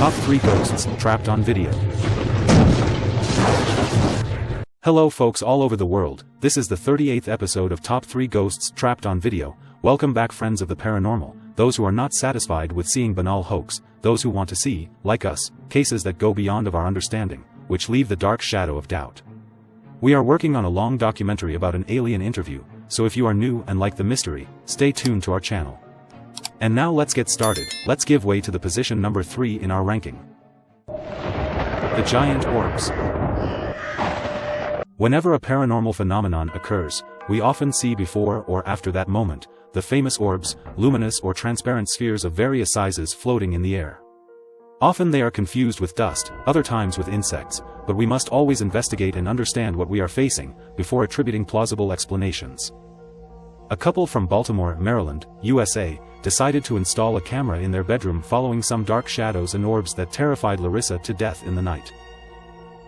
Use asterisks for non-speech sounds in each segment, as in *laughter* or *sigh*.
Top 3 Ghosts Trapped on Video Hello folks all over the world, this is the 38th episode of Top 3 Ghosts Trapped on Video, welcome back friends of the paranormal, those who are not satisfied with seeing banal hoax, those who want to see, like us, cases that go beyond of our understanding, which leave the dark shadow of doubt. We are working on a long documentary about an alien interview, so if you are new and like the mystery, stay tuned to our channel. And now let's get started, let's give way to the position number 3 in our ranking. The Giant Orbs Whenever a paranormal phenomenon occurs, we often see before or after that moment, the famous orbs, luminous or transparent spheres of various sizes floating in the air. Often they are confused with dust, other times with insects, but we must always investigate and understand what we are facing, before attributing plausible explanations. A couple from Baltimore, Maryland, USA, decided to install a camera in their bedroom following some dark shadows and orbs that terrified Larissa to death in the night.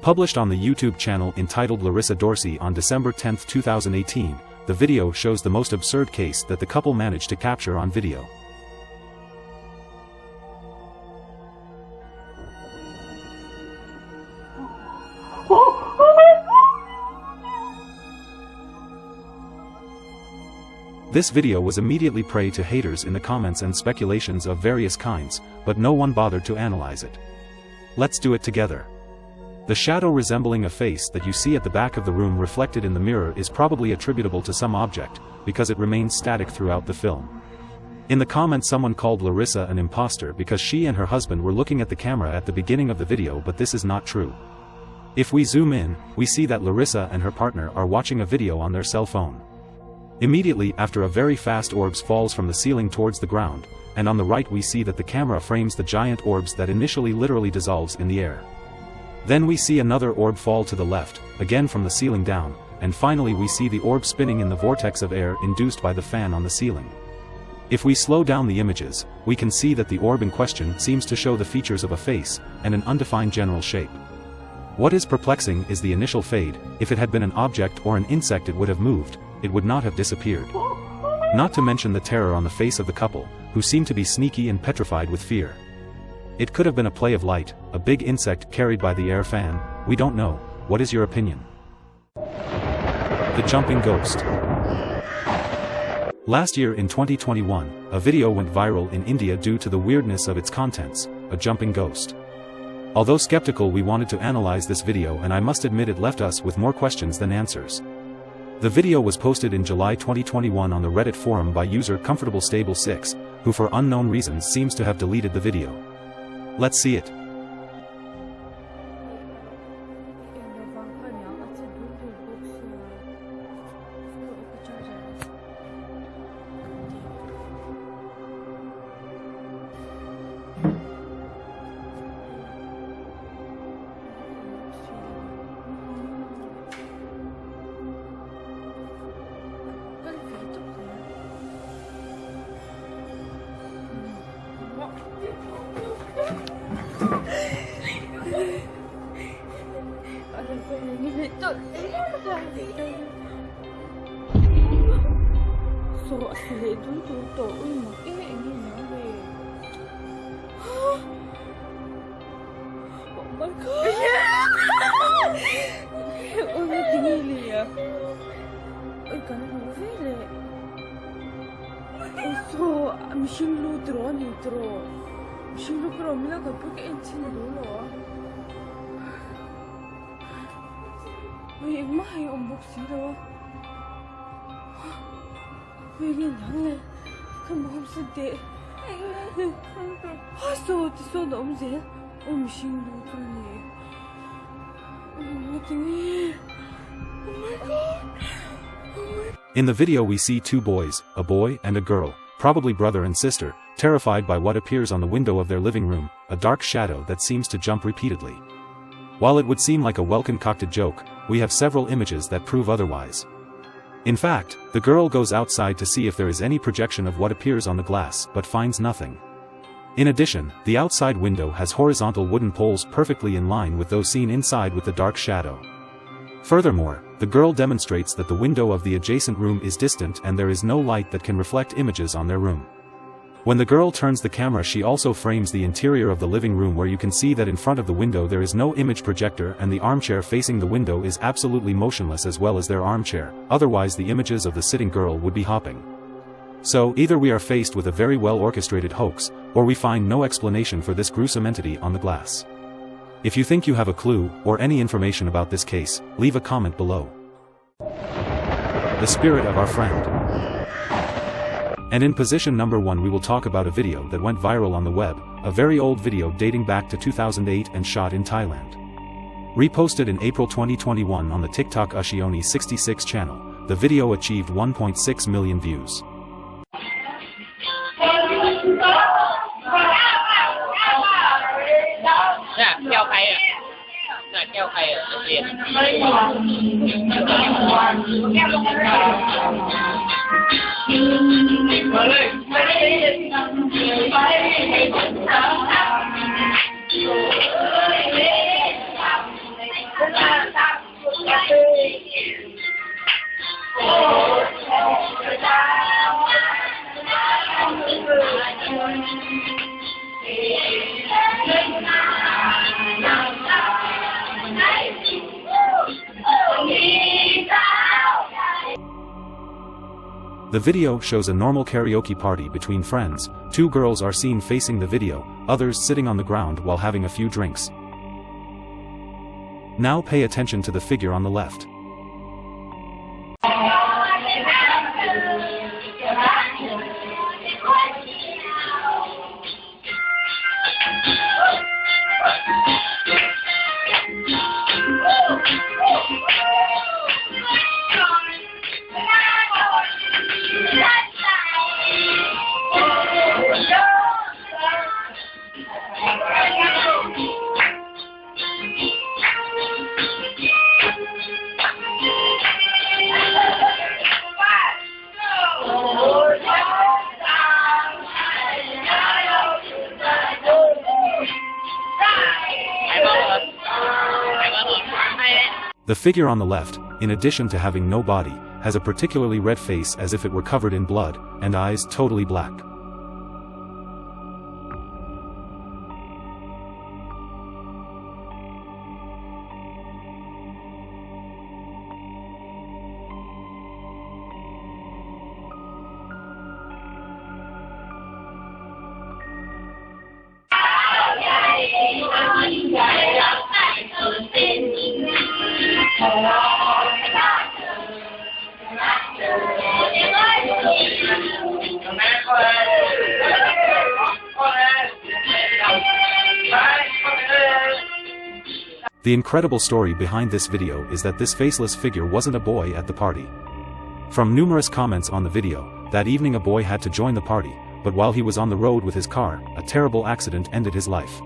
Published on the YouTube channel entitled Larissa Dorsey on December 10, 2018, the video shows the most absurd case that the couple managed to capture on video. This video was immediately prey to haters in the comments and speculations of various kinds, but no one bothered to analyze it. Let's do it together. The shadow resembling a face that you see at the back of the room reflected in the mirror is probably attributable to some object, because it remains static throughout the film. In the comments someone called Larissa an imposter because she and her husband were looking at the camera at the beginning of the video but this is not true. If we zoom in, we see that Larissa and her partner are watching a video on their cell phone. Immediately after a very fast orbs falls from the ceiling towards the ground, and on the right we see that the camera frames the giant orbs that initially literally dissolves in the air. Then we see another orb fall to the left, again from the ceiling down, and finally we see the orb spinning in the vortex of air induced by the fan on the ceiling. If we slow down the images, we can see that the orb in question seems to show the features of a face, and an undefined general shape. What is perplexing is the initial fade, if it had been an object or an insect it would have moved, it would not have disappeared. Not to mention the terror on the face of the couple, who seemed to be sneaky and petrified with fear. It could have been a play of light, a big insect carried by the air fan, we don't know, what is your opinion? The Jumping Ghost Last year in 2021, a video went viral in India due to the weirdness of its contents, a jumping ghost. Although skeptical we wanted to analyze this video and I must admit it left us with more questions than answers. The video was posted in July 2021 on the Reddit forum by user Comfortable Stable 6, who for unknown reasons seems to have deleted the video. Let's see it. lệ tôi tụ tổ ui một ít anh đi nói về. Bọn bắt khóc *laughs* ôi, cái gì lìa à? ôi cả nó không biết lệ ôi số xin lưu trốn đi trốn mình lưu trốn mình là gặp cái anh chị đó rồi 왜 이마에 언복싱 나와? In the video we see two boys, a boy and a girl, probably brother and sister, terrified by what appears on the window of their living room, a dark shadow that seems to jump repeatedly. While it would seem like a well-concocted joke, we have several images that prove otherwise. In fact, the girl goes outside to see if there is any projection of what appears on the glass but finds nothing. In addition, the outside window has horizontal wooden poles perfectly in line with those seen inside with the dark shadow. Furthermore, the girl demonstrates that the window of the adjacent room is distant and there is no light that can reflect images on their room. When the girl turns the camera she also frames the interior of the living room where you can see that in front of the window there is no image projector and the armchair facing the window is absolutely motionless as well as their armchair, otherwise the images of the sitting girl would be hopping. So, either we are faced with a very well orchestrated hoax, or we find no explanation for this gruesome entity on the glass. If you think you have a clue, or any information about this case, leave a comment below. The spirit of our friend. And in position number 1 we will talk about a video that went viral on the web, a very old video dating back to 2008 and shot in Thailand. Reposted in April 2021 on the TikTok Ushioni 66 channel, the video achieved 1.6 million views. Malai Malai Malai The video shows a normal karaoke party between friends, two girls are seen facing the video, others sitting on the ground while having a few drinks. Now pay attention to the figure on the left. The figure on the left, in addition to having no body, has a particularly red face as if it were covered in blood, and eyes totally black. The incredible story behind this video is that this faceless figure wasn't a boy at the party. From numerous comments on the video, that evening a boy had to join the party, but while he was on the road with his car, a terrible accident ended his life.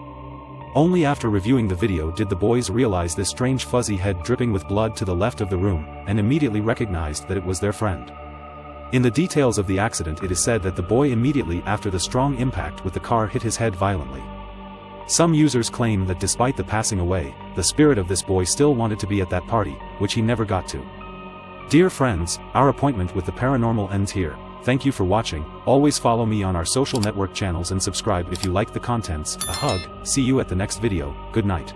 Only after reviewing the video did the boys realize this strange fuzzy head dripping with blood to the left of the room, and immediately recognized that it was their friend. In the details of the accident it is said that the boy immediately after the strong impact with the car hit his head violently. Some users claim that despite the passing away, the spirit of this boy still wanted to be at that party, which he never got to. Dear friends, our appointment with the paranormal ends here. Thank you for watching, always follow me on our social network channels and subscribe if you like the contents, a hug, see you at the next video, good night.